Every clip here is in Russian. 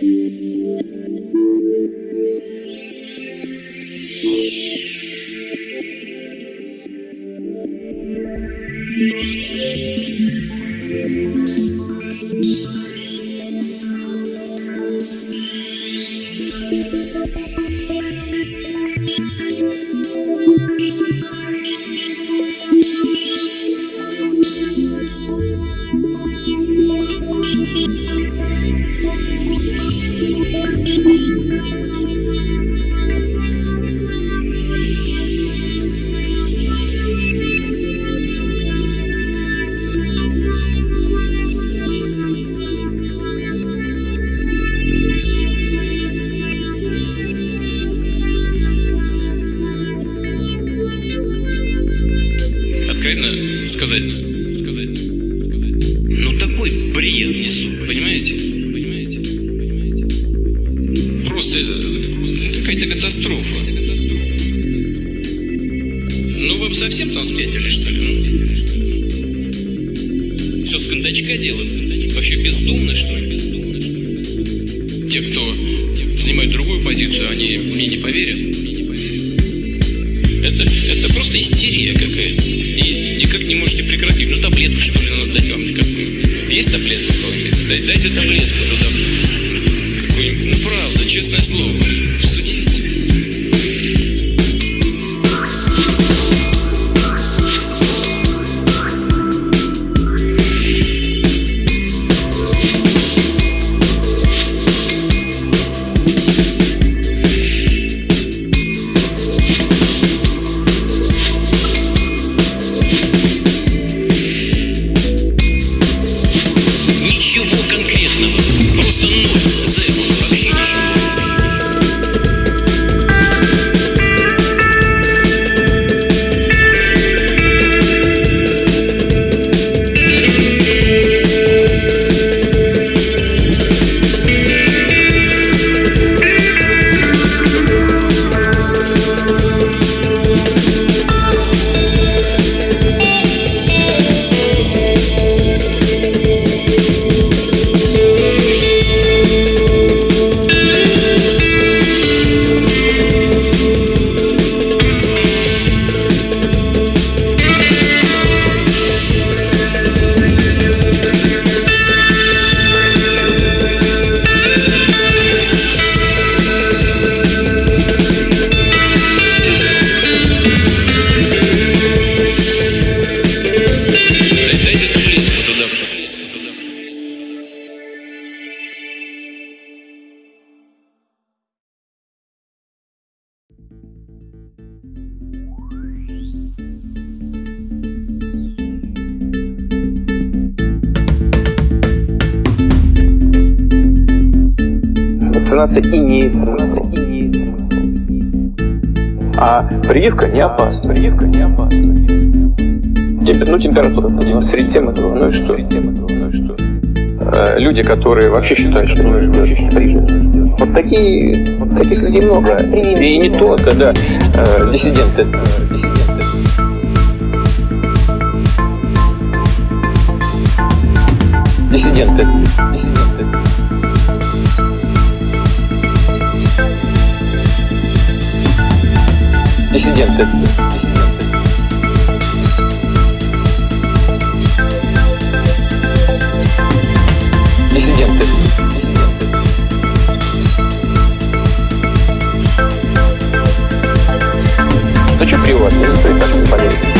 Thank you. Откровенно сказать, Это, это просто истерия какая-то. И никак не можете прекратить. Ну таблетку что ли надо дать вам? Как, есть таблетка? Дайте, таблетку туда. Ну правда, честное слово. Судите. Вакцинация имеет смысл. А прививка не опасна. Прививка не опасна. Ну, температура поднялась. Среди всем этого, ну и что? Ну и что? Люди, которые вообще считают, что нужно делать прививку. Вот такие, вот таких людей много. И не только, да. Диссиденты. Диссиденты. Диссиденты. Диссиденты. Диссиденты. Диссиденты. Диссиденты. Диссиденты. Да что прививаться? Никто и так не поверит.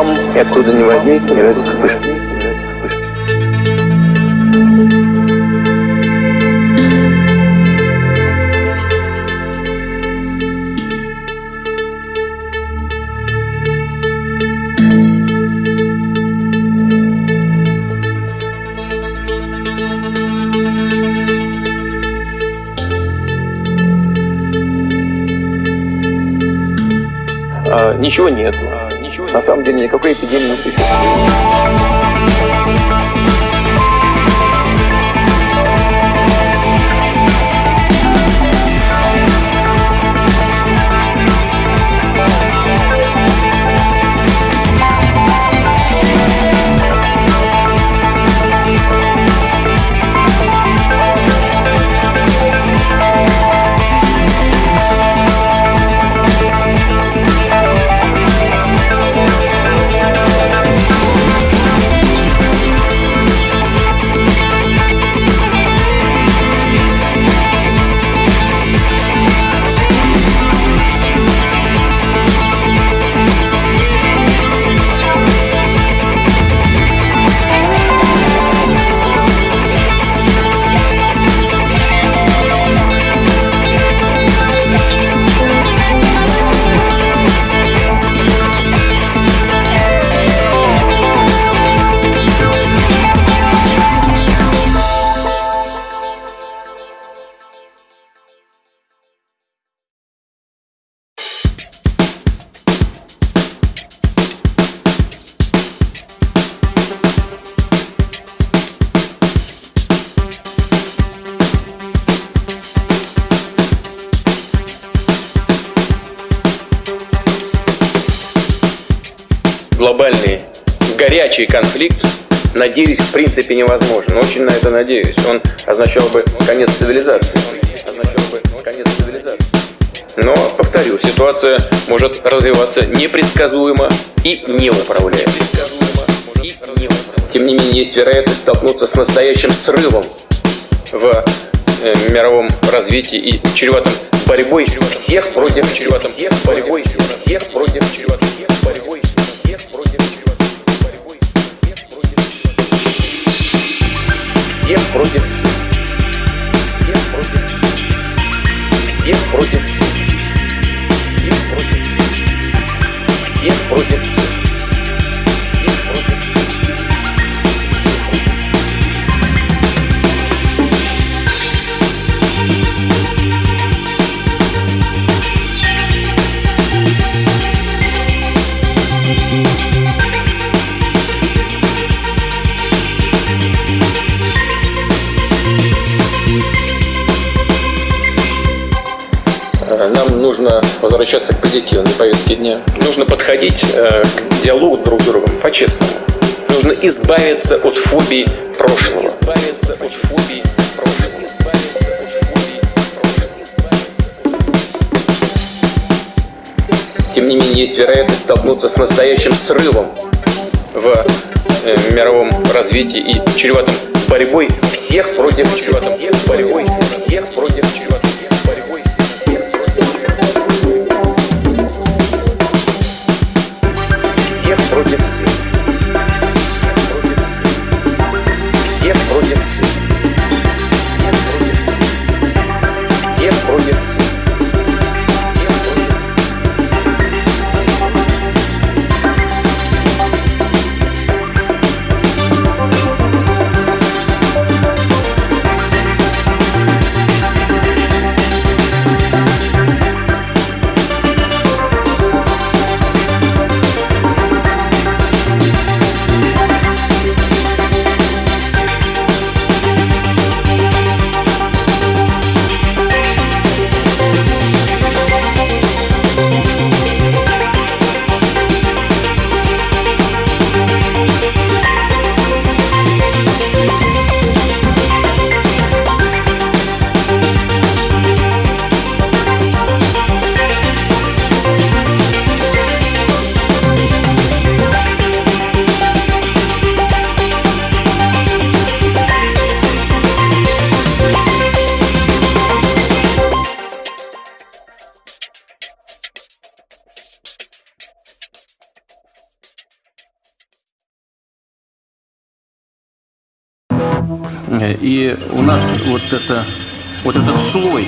там, и откуда ни возьми, появляются вспышки. вспышки. А, ничего нет. На самом деле никакой эпидемии не существует. Горячий конфликт, надеюсь, в принципе невозможен. Очень на это надеюсь. Он означал бы конец цивилизации. Но, повторю, ситуация может развиваться непредсказуемо и неуправляемо. Тем не менее, есть вероятность столкнуться с настоящим срывом в э, мировом развитии и чреватым борьбой всех против всех, борьбой всех против всех, борьбой Всех против всех. Всех против всех. Всех против всех. Всех против всех. Всех против всех. Нужно возвращаться к позитивной повестке дня. Нужно подходить э, к диалогу друг с другом по-честному. Нужно избавиться от фобий прошлого. Избавиться от прошлого. Тем не менее, есть вероятность столкнуться с настоящим срывом в э, мировом развитии и чреватым борьбой всех против всех, борьбой всех против всех. И у нас вот это, вот этот слой,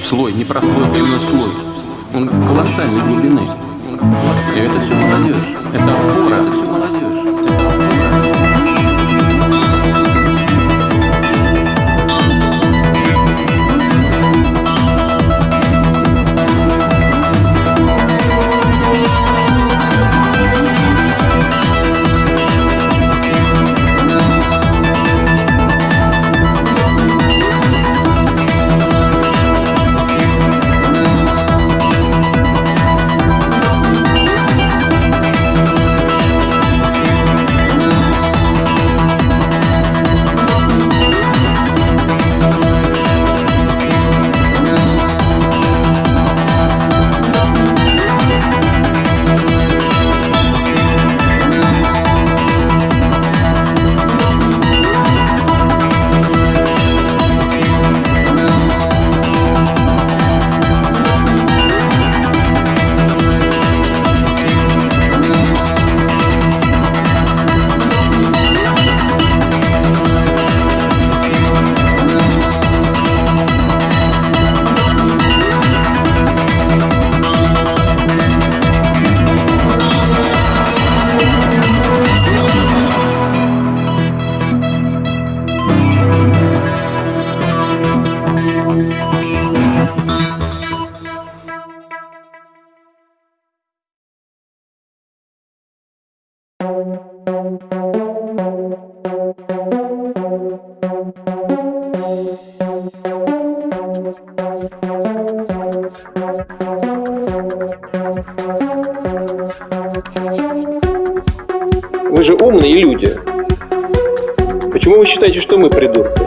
слой, не простой, а именно слой, он колоссальной глубины. И это все молодежь, это опора, Вы же умные люди. Почему вы считаете, что мы придурки?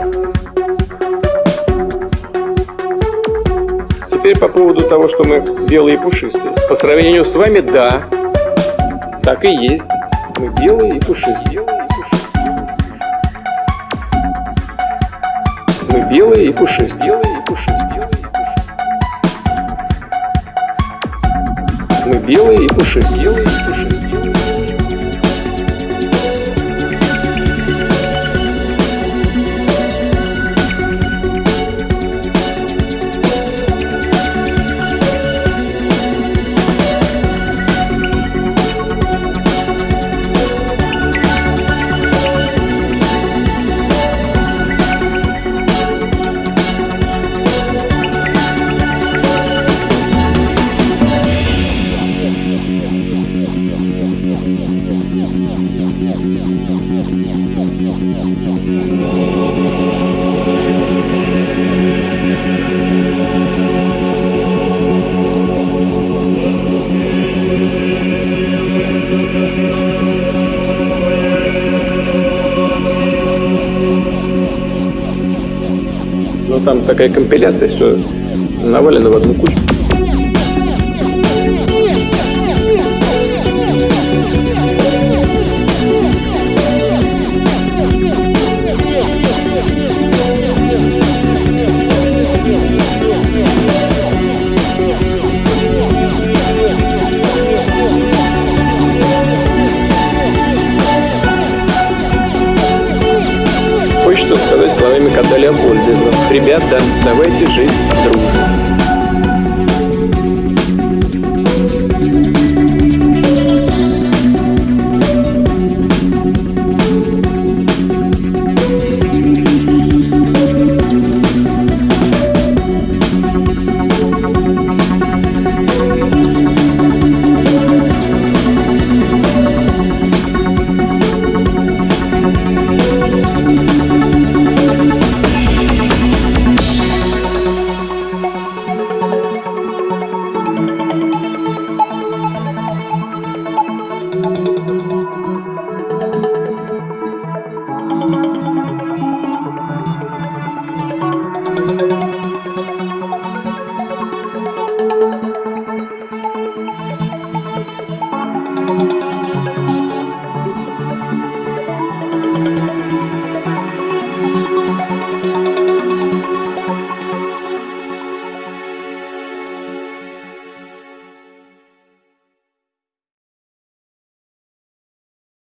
Теперь по поводу того, что мы белые и пушистые. По сравнению с вами, да, так и есть. Мы белые и пушистые. Мы белые и пушистые. Белые и пушистые. Мы белые и пушистые. Белые и пушистые. Там такая компиляция, все навалено в одну кучу. Словами кота Леопольда. Ребята, давайте жить дружно.